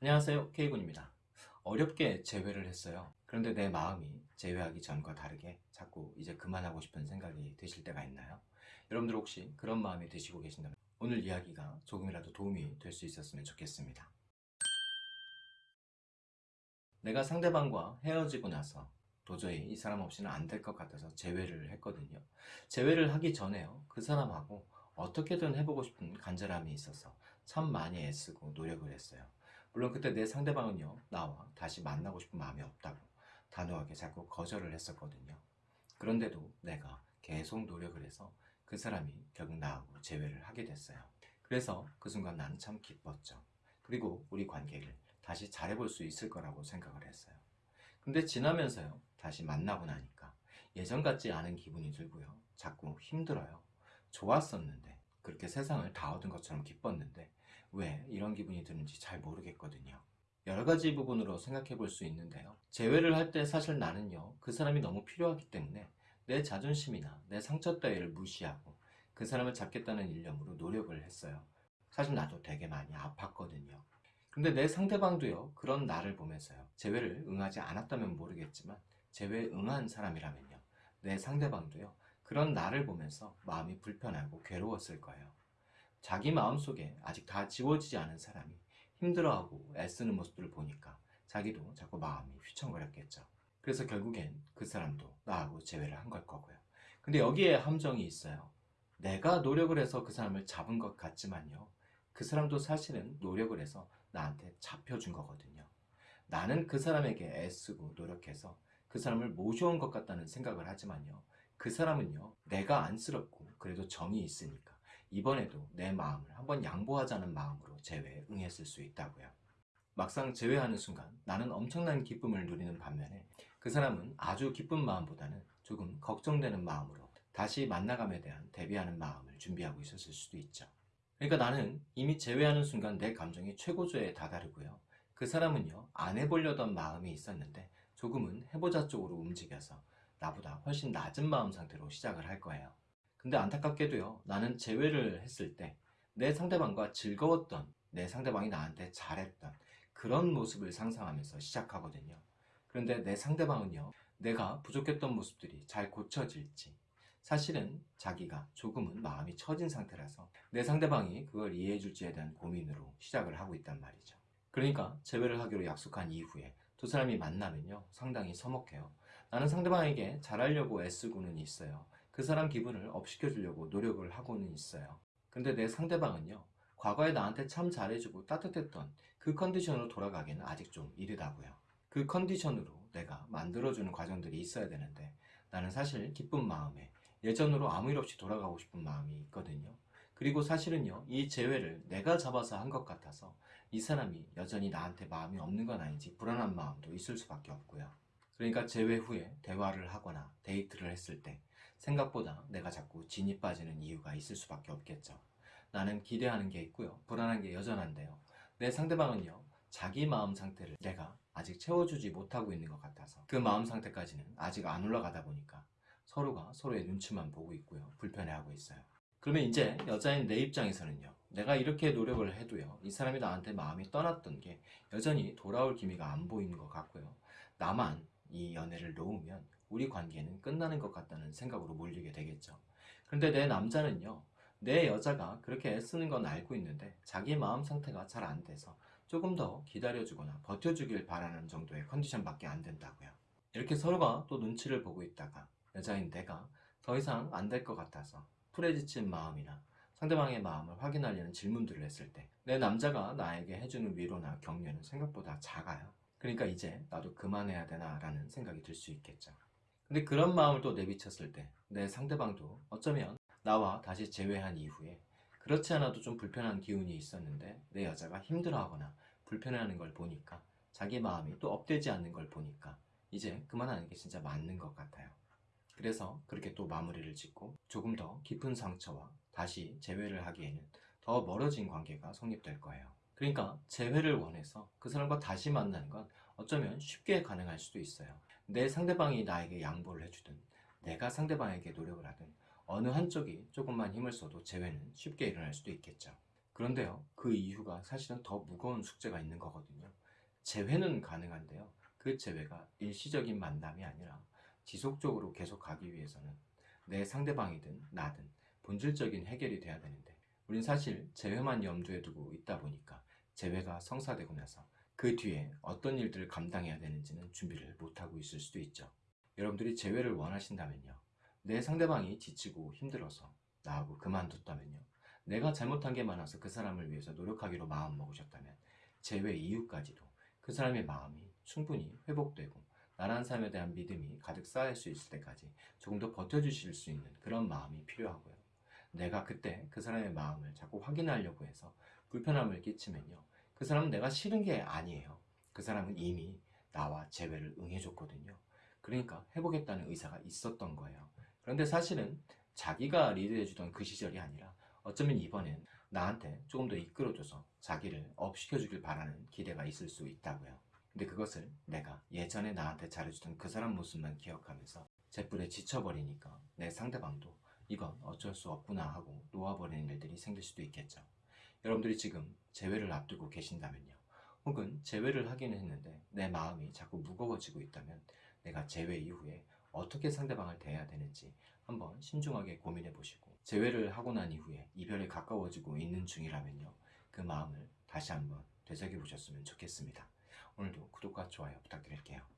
안녕하세요. K군입니다. 어렵게 재회를 했어요. 그런데 내 마음이 재회하기 전과 다르게 자꾸 이제 그만하고 싶은 생각이 드실 때가 있나요? 여러분들 혹시 그런 마음이 드시고 계신다면 오늘 이야기가 조금이라도 도움이 될 수 있었으면 좋겠습니다. 내가 상대방과 헤어지고 나서 도저히 이 사람 없이는 안 될 것 같아서 재회를 했거든요. 재회를 하기 전에요. 그 사람하고 어떻게든 해보고 싶은 간절함이 있어서 참 많이 애쓰고 노력을 했어요 물론 그때 내 상대방은요 나와 다시 만나고 싶은 마음이 없다고 단호하게 자꾸 거절을 했었거든요. 그런데도 내가 계속 노력을 해서 그 사람이 결국 나하고 재회를 하게 됐어요. 그래서 그 순간 나는 참 기뻤죠. 그리고 우리 관계를 다시 잘해볼 수 있을 거라고 생각을 했어요. 근데 지나면서요 다시 만나고 나니까 예전 같지 않은 기분이 들고요. 자꾸 힘들어요. 좋았었는데 그렇게 세상을 다 얻은 것처럼 기뻤는데 왜 이런 기분이 드는지 잘 모르겠거든요. 여러 가지 부분으로 생각해 볼 수 있는데요. 재회를 할 때 사실 나는요 그 사람이 너무 필요하기 때문에 내 자존심이나 내 상처 따위를 무시하고 그 사람을 잡겠다는 일념으로 노력을 했어요. 사실 나도 되게 많이 아팠거든요. 근데 내 상대방도요 그런 나를 보면서요 재회를 응하지 않았다면 모르겠지만 재회에 응한 사람이라면요 내 상대방도요 그런 나를 보면서 마음이 불편하고 괴로웠을 거예요 자기 마음속에 아직 다 지워지지 않은 사람이 힘들어하고 애쓰는 모습들을 보니까 자기도 자꾸 마음이 휘청거렸겠죠. 그래서 결국엔 그 사람도 나하고 재회를 한 걸 거고요. 근데 여기에 함정이 있어요. 내가 노력을 해서 그 사람을 잡은 것 같지만요. 그 사람도 사실은 노력을 해서 나한테 잡혀준 거거든요. 나는 그 사람에게 애쓰고 노력해서 그 사람을 모셔온 것 같다는 생각을 하지만요. 그 사람은요. 내가 안쓰럽고 그래도 정이 있으니까 이번에도 내 마음을 한번 양보하자는 마음으로 재회에 응했을 수 있다고요. 막상 재회하는 순간 나는 엄청난 기쁨을 누리는 반면에 그 사람은 아주 기쁜 마음보다는 조금 걱정되는 마음으로 다시 만나감에 대한 대비하는 마음을 준비하고 있었을 수도 있죠. 그러니까 나는 이미 재회하는 순간 내 감정이 최고조에 다다르고요. 그 사람은요 안 해보려던 마음이 있었는데 조금은 해보자 쪽으로 움직여서 나보다 훨씬 낮은 마음 상태로 시작을 할 거예요 근데 안타깝게도요 나는 재회를 했을 때 내 상대방과 즐거웠던 내 상대방이 나한테 잘했던 그런 모습을 상상하면서 시작하거든요. 그런데 내 상대방은요 내가 부족했던 모습들이 잘 고쳐질지 사실은 자기가 조금은 마음이 처진 상태라서 내 상대방이 그걸 이해해 줄지에 대한 고민으로 시작을 하고 있단 말이죠. 그러니까 재회를 하기로 약속한 이후에 두 사람이 만나면요 상당히 서먹해요. 나는 상대방에게 잘하려고 애쓰고는 있어요 그 사람 기분을 업시켜 주려고 노력을 하고는 있어요. 근데 내 상대방은요 과거에 나한테 참 잘해주고 따뜻했던 그 컨디션으로 돌아가기는 아직 좀 이르다고요. 그 컨디션으로 내가 만들어주는 과정들이 있어야 되는데 나는 사실 기쁜 마음에 예전으로 아무 일 없이 돌아가고 싶은 마음이 있거든요. 그리고 사실은요 이 재회를 내가 잡아서 한 것 같아서 이 사람이 여전히 나한테 마음이 없는 건 아닌지 불안한 마음도 있을 수밖에 없고요. 그러니까 재회 후에 대화를 하거나 데이트를 했을 때 생각보다 내가 자꾸 진이 빠지는 이유가 있을 수밖에 없겠죠. 나는 기대하는 게 있고요. 불안한 게 여전한데요. 내 상대방은요 자기 마음 상태를 내가 아직 채워주지 못하고 있는 것 같아서 그 마음 상태까지는 아직 안 올라가다 보니까 서로가 서로의 눈치만 보고 있고요. 불편해하고 있어요. 그러면 이제 여자인 내 입장에서는요 내가 이렇게 노력을 해도요 이 사람이 나한테 마음이 떠났던 게 여전히 돌아올 기미가 안 보이는 것 같고요. 나만 이 연애를 놓으면 우리 관계는 끝나는 것 같다는 생각으로 몰리게 되겠죠. 그런데 내 남자는요 내 여자가 그렇게 애쓰는 건 알고 있는데 자기 마음 상태가 잘 안 돼서 조금 더 기다려주거나 버텨주길 바라는 정도의 컨디션밖에 안 된다고요. 이렇게 서로가 또 눈치를 보고 있다가 여자인 내가 더 이상 안 될 것 같아서 풀에 지친 마음이나 상대방의 마음을 확인하려는 질문들을 했을 때 내 남자가 나에게 해주는 위로나 격려는 생각보다 작아요. 그러니까 이제 나도 그만해야 되나 라는 생각이 들 수 있겠죠 근데 그런 마음을 또 내비쳤을 때 내 상대방도 어쩌면 나와 다시 재회한 이후에 그렇지 않아도 좀 불편한 기운이 있었는데 내 여자가 힘들어하거나 불편해하는 걸 보니까 자기 마음이 또 업되지 않는 걸 보니까 이제 그만하는 게 진짜 맞는 것 같아요. 그래서 그렇게 또 마무리를 짓고 조금 더 깊은 상처와 다시 재회를 하기에는 더 멀어진 관계가 성립될 거예요 그러니까 재회를 원해서 그 사람과 다시 만나는 건 어쩌면 쉽게 가능할 수도 있어요 내 상대방이 나에게 양보를 해주든 내가 상대방에게 노력을 하든 어느 한쪽이 조금만 힘을 써도 재회는 쉽게 일어날 수도 있겠죠 그런데요, 그 이유가 사실은 더 무거운 숙제가 있는 거거든요. 재회는 가능한데요. 그 재회가 일시적인 만남이 아니라 지속적으로 계속 가기 위해서는 내 상대방이든 나든 본질적인 해결이 돼야 되는데 우린 사실 재회만 염두에 두고 있다 보니까 재회가 성사되고 나서 그 뒤에 어떤 일들을 감당해야 되는지는 준비를 못하고 있을 수도 있죠. 여러분들이 재회를 원하신다면요. 내 상대방이 지치고 힘들어서 나하고 그만뒀다면요. 내가 잘못한 게 많아서 그 사람을 위해서 노력하기로 마음먹으셨다면 재회 이후까지도 그 사람의 마음이 충분히 회복되고 나란 삶에 대한 믿음이 가득 쌓일 수 있을 때까지 조금 더 버텨주실 수 있는 그런 마음이 필요하고요. 내가 그때 그 사람의 마음을 자꾸 확인하려고 해서 불편함을 끼치면요. 그 사람은 내가 싫은 게 아니에요. 그 사람은 이미 나와 재회를 응해줬거든요. 그러니까 해보겠다는 의사가 있었던 거예요. 그런데 사실은 자기가 리드해주던 그 시절이 아니라 어쩌면 이번엔 나한테 조금 더 이끌어줘서 자기를 업시켜주길 바라는 기대가 있을 수 있다고요. 근데 그것을 내가 예전에 나한테 잘해주던 그 사람 모습만 기억하면서 제뿔에 지쳐버리니까 내 상대방도 이건 어쩔 수 없구나 하고 놓아버리는 일들이 생길 수도 있겠죠. 여러분들이 지금 재회를 앞두고 계신다면요. 혹은 재회를 하기는 했는데 내 마음이 자꾸 무거워지고 있다면 내가 재회 이후에 어떻게 상대방을 대해야 되는지 한번 신중하게 고민해 보시고 재회를 하고 난 이후에 이별에 가까워지고 있는 중이라면요. 그 마음을 다시 한번 되새겨 보셨으면 좋겠습니다. 오늘도 구독과 좋아요 부탁드릴게요.